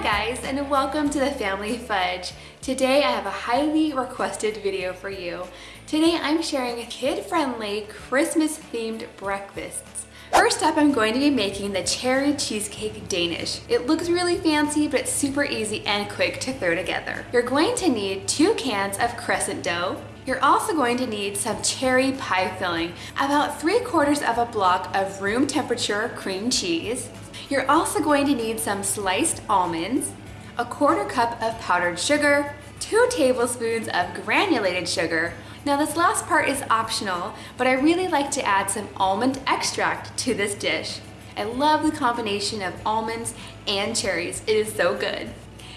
Hi guys and welcome to the Family Fudge. Today I have a highly requested video for you. Today I'm sharing kid-friendly Christmas themed breakfasts. First up I'm going to be making the cherry cheesecake Danish. It looks really fancy but it's super easy and quick to throw together. You're going to need two cans of crescent dough, you're also going to need some cherry pie filling, about three quarters of a block of room temperature cream cheese, you're also going to need some sliced almonds, a quarter cup of powdered sugar, two tablespoons of granulated sugar. Now this last part is optional, but I really like to add some almond extract to this dish. I love the combination of almonds and cherries. It is so good.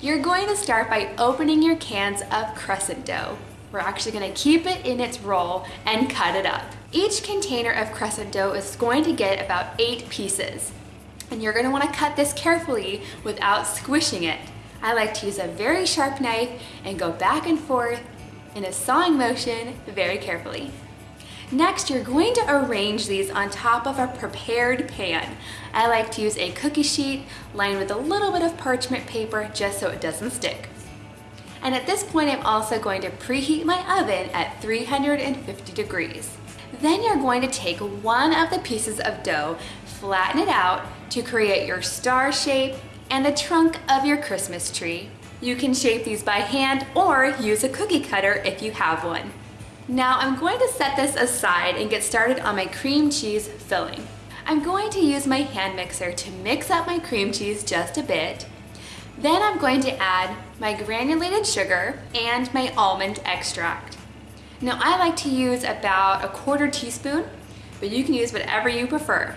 You're going to start by opening your cans of crescent dough. We're actually gonna keep it in its roll and cut it up. Each container of crescent dough is going to get about eight pieces. And you're gonna wanna cut this carefully without squishing it. I like to use a very sharp knife and go back and forth in a sawing motion very carefully. Next, you're going to arrange these on top of a prepared pan. I like to use a cookie sheet lined with a little bit of parchment paper just so it doesn't stick. And at this point, I'm also going to preheat my oven at 350 degrees. Then you're going to take one of the pieces of dough, flatten it out to create your star shape and the trunk of your Christmas tree. You can shape these by hand or use a cookie cutter if you have one. Now I'm going to set this aside and get started on my cream cheese filling. I'm going to use my hand mixer to mix up my cream cheese just a bit. Then I'm going to add my granulated sugar and my almond extract. Now I like to use about a quarter teaspoon, but you can use whatever you prefer.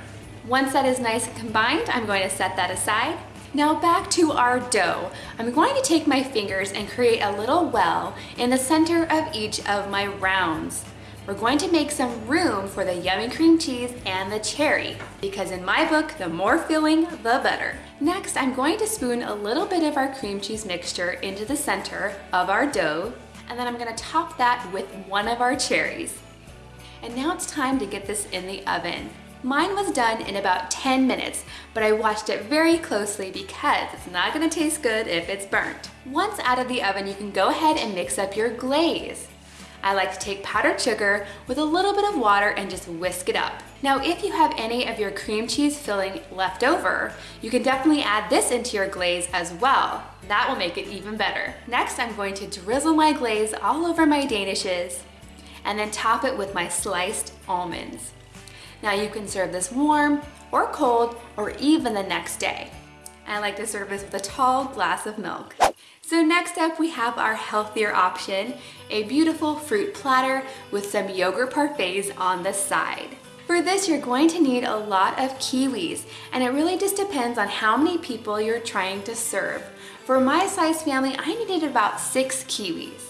Once that is nice and combined, I'm going to set that aside. Now back to our dough. I'm going to take my fingers and create a little well in the center of each of my rounds. We're going to make some room for the yummy cream cheese and the cherry, because in my book, the more filling, the better. Next, I'm going to spoon a little bit of our cream cheese mixture into the center of our dough, and then I'm gonna top that with one of our cherries. And now it's time to get this in the oven. Mine was done in about 10 minutes, but I watched it very closely because it's not gonna taste good if it's burnt. Once out of the oven, you can go ahead and mix up your glaze. I like to take powdered sugar with a little bit of water and just whisk it up. Now, if you have any of your cream cheese filling left over, you can definitely add this into your glaze as well. That will make it even better. Next, I'm going to drizzle my glaze all over my danishes and then top it with my sliced almonds. Now you can serve this warm or cold or even the next day. I like to serve this with a tall glass of milk. So next up we have our healthier option, a beautiful fruit platter with some yogurt parfaits on the side. For this, you're going to need a lot of kiwis, and it really just depends on how many people you're trying to serve. For my size family, I needed about six kiwis.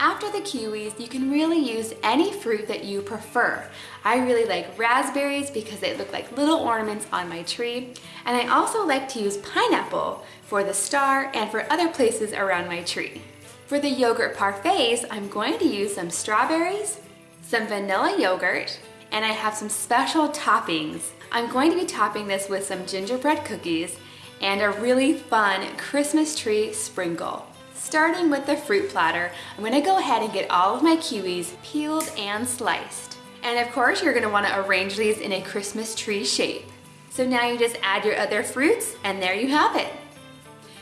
After the kiwis, you can really use any fruit that you prefer. I really like raspberries because they look like little ornaments on my tree. And I also like to use pineapple for the star and for other places around my tree. For the yogurt parfaits, I'm going to use some strawberries, some vanilla yogurt, and I have some special toppings. I'm going to be topping this with some gingerbread cookies and a really fun Christmas tree sprinkle. Starting with the fruit platter, I'm gonna go ahead and get all of my kiwis peeled and sliced. And of course, you're gonna wanna arrange these in a Christmas tree shape. So now you just add your other fruits and there you have it.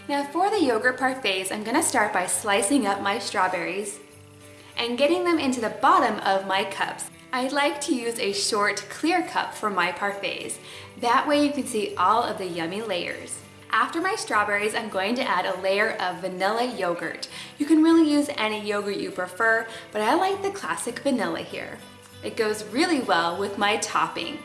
Now for the yogurt parfaits, I'm gonna start by slicing up my strawberries and getting them into the bottom of my cups. I like to use a short clear cup for my parfaits. That way you can see all of the yummy layers. After my strawberries, I'm going to add a layer of vanilla yogurt. You can really use any yogurt you prefer, but I like the classic vanilla here. It goes really well with my topping.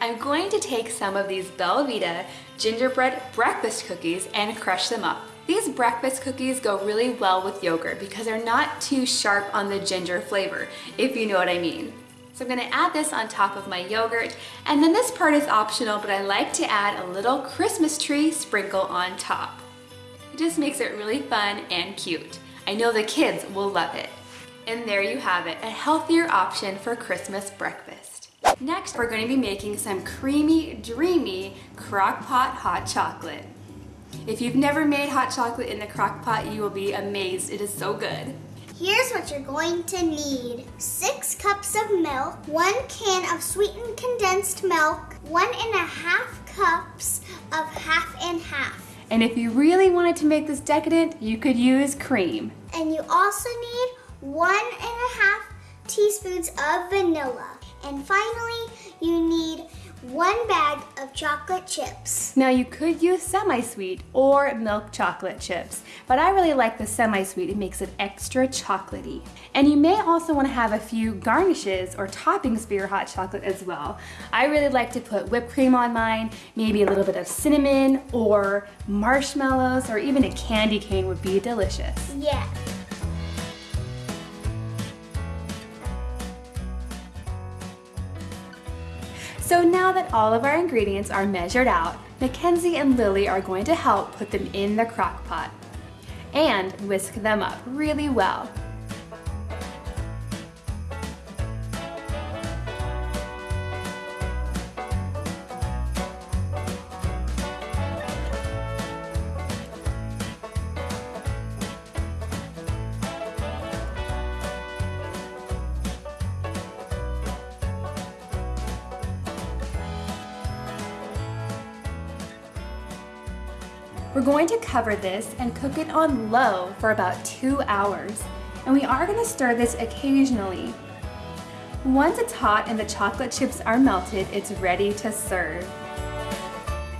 I'm going to take some of these Belvita gingerbread breakfast cookies and crush them up. These breakfast cookies go really well with yogurt because they're not too sharp on the ginger flavor, if you know what I mean. So I'm gonna add this on top of my yogurt. And then this part is optional, but I like to add a little Christmas tree sprinkle on top. It just makes it really fun and cute. I know the kids will love it. And there you have it, a healthier option for Christmas breakfast. Next, we're to be making some creamy, dreamy crock pot hot chocolate. If you've never made hot chocolate in the crock pot, you will be amazed. It is so good. Here's what you're going to need. Six cups of milk, one can of sweetened condensed milk, one and a half cups of half and half. And if you really wanted to make this decadent, you could use cream. And you also need one and a half teaspoons of vanilla. And finally, you need one bag of chocolate chips. Now you could use semi-sweet or milk chocolate chips, but I really like the semi-sweet. It makes it extra chocolatey. And you may also want to have a few garnishes or toppings for your hot chocolate as well. I really like to put whipped cream on mine, maybe a little bit of cinnamon or marshmallows or even a candy cane would be delicious. Yeah. So now that all of our ingredients are measured out, Mackenzie and Lily are going to help put them in the crock pot and whisk them up really well. We're going to cover this and cook it on low for about two hours. And we are gonna stir this occasionally. Once it's hot and the chocolate chips are melted, it's ready to serve.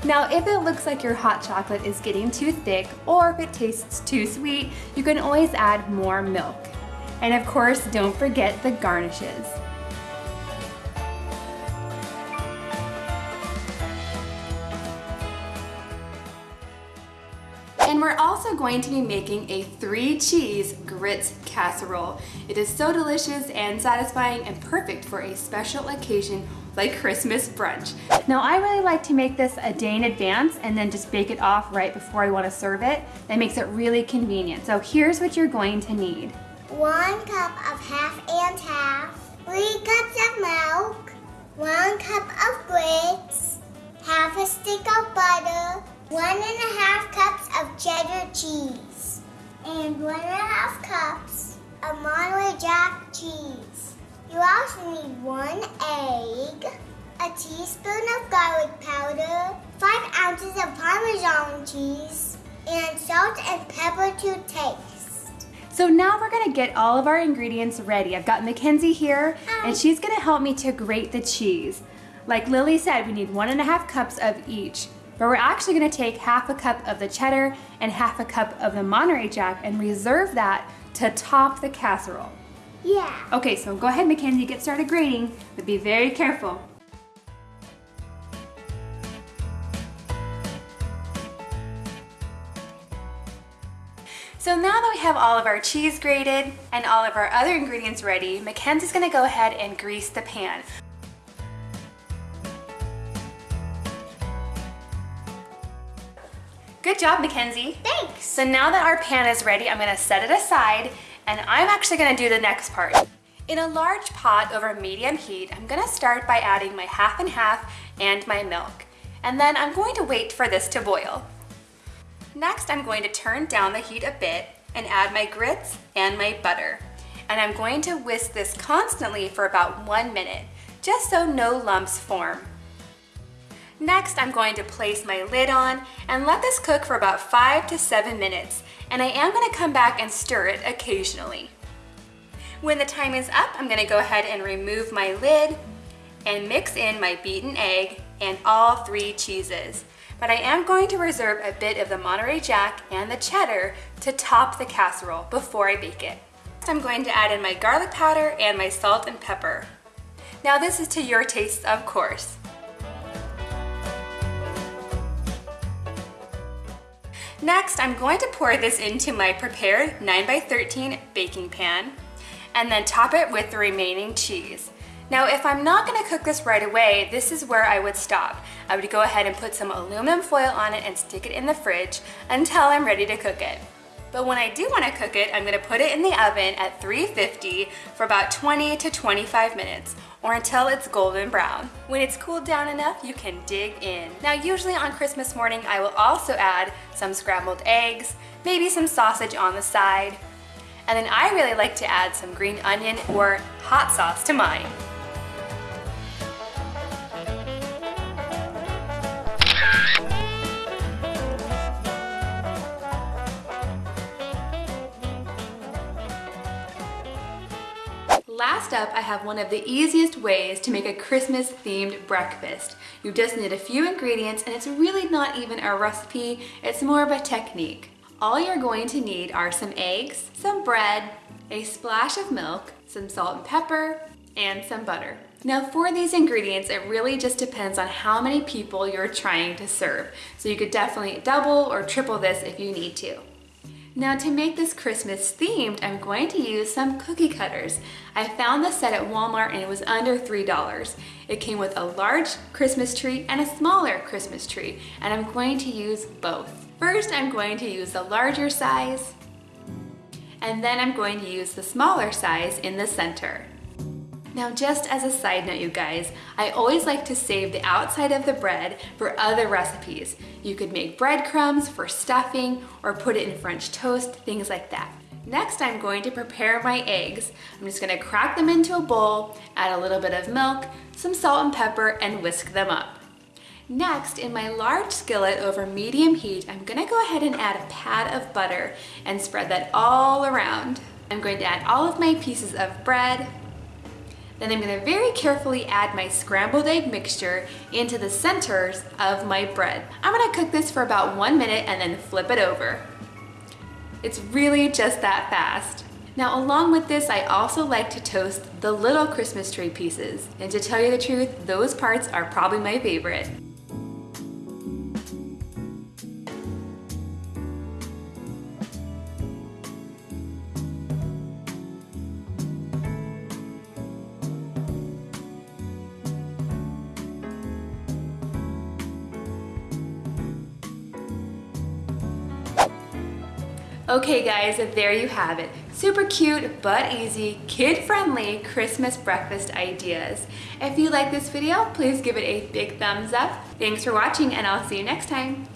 Now, if it looks like your hot chocolate is getting too thick or if it tastes too sweet, you can always add more milk. And of course, don't forget the garnishes. Also going to be making a three cheese grits casserole. It is so delicious and satisfying and perfect for a special occasion like Christmas brunch. Now I really like to make this a day in advance and then just bake it off right before I want to serve it. That makes it really convenient. So here's what you're going to need. One cup of half and half, three cups of milk, one cup of grits, half a stick of butter, one and a half cups of cheddar cheese, and one and a half cups of Monterey Jack cheese. You also need one egg, a teaspoon of garlic powder, five ounces of Parmesan cheese, and salt and pepper to taste. So now we're gonna get all of our ingredients ready. I've got Mackenzie here, and um. she's gonna help me to grate the cheese. Like Lily said, we need one and a half cups of each. But we're actually gonna take half a cup of the cheddar and half a cup of the Monterey Jack and reserve that to top the casserole. Yeah. Okay, so go ahead, Mackenzie, get started grating, but be very careful. So now that we have all of our cheese grated and all of our other ingredients ready, Mackenzie's gonna go ahead and grease the pan. Good job, Mackenzie. Thanks. So now that our pan is ready, I'm gonna set it aside and I'm actually gonna do the next part. In a large pot over medium heat, I'm gonna start by adding my half and half and my milk. And then I'm going to wait for this to boil. Next, I'm going to turn down the heat a bit and add my grits and my butter. And I'm going to whisk this constantly for about one minute, just so no lumps form. Next, I'm going to place my lid on and let this cook for about five to seven minutes. And I am gonna come back and stir it occasionally. When the time is up, I'm gonna go ahead and remove my lid and mix in my beaten egg and all three cheeses. But I am going to reserve a bit of the Monterey Jack and the cheddar to top the casserole before I bake it. Next, I'm going to add in my garlic powder and my salt and pepper. Now this is to your taste, of course. Next, I'm going to pour this into my prepared 9x13 baking pan and then top it with the remaining cheese. Now, if I'm not gonna cook this right away, this is where I would stop. I would go ahead and put some aluminum foil on it and stick it in the fridge until I'm ready to cook it. But when I do want to cook it, I'm going to put it in the oven at 350 for about 20 to 25 minutes or until it's golden brown. When it's cooled down enough, you can dig in. Now usually on Christmas morning, I will also add some scrambled eggs, maybe some sausage on the side, and then I really like to add some green onion or hot sauce to mine. Up, I have one of the easiest ways to make a Christmas themed breakfast. You just need a few ingredients and it's really not even a recipe, it's more of a technique. All you're going to need are some eggs, some bread, a splash of milk, some salt and pepper, and some butter. Now for these ingredients, it really just depends on how many people you're trying to serve. So you could definitely double or triple this if you need to. Now to make this Christmas themed, I'm going to use some cookie cutters. I found this set at Walmart and it was under $3. It came with a large Christmas tree and a smaller Christmas tree, and I'm going to use both. First, I'm going to use the larger size, and then I'm going to use the smaller size in the center. Now just as a side note you guys, I always like to save the outside of the bread for other recipes. You could make breadcrumbs for stuffing or put it in French toast, things like that. Next I'm going to prepare my eggs. I'm just gonna crack them into a bowl, add a little bit of milk, some salt and pepper, and whisk them up. Next, in my large skillet over medium heat, I'm gonna go ahead and add a pat of butter and spread that all around. I'm going to add all of my pieces of bread, then I'm gonna very carefully add my scrambled egg mixture into the centers of my bread. I'm gonna cook this for about one minute and then flip it over. It's really just that fast. Now along with this, I also like to toast the little Christmas tree pieces. And to tell you the truth, those parts are probably my favorite. Okay guys, there you have it. Super cute but easy, kid-friendly Christmas breakfast ideas. If you like this video, please give it a big thumbs up. Thanks for watching and I'll see you next time.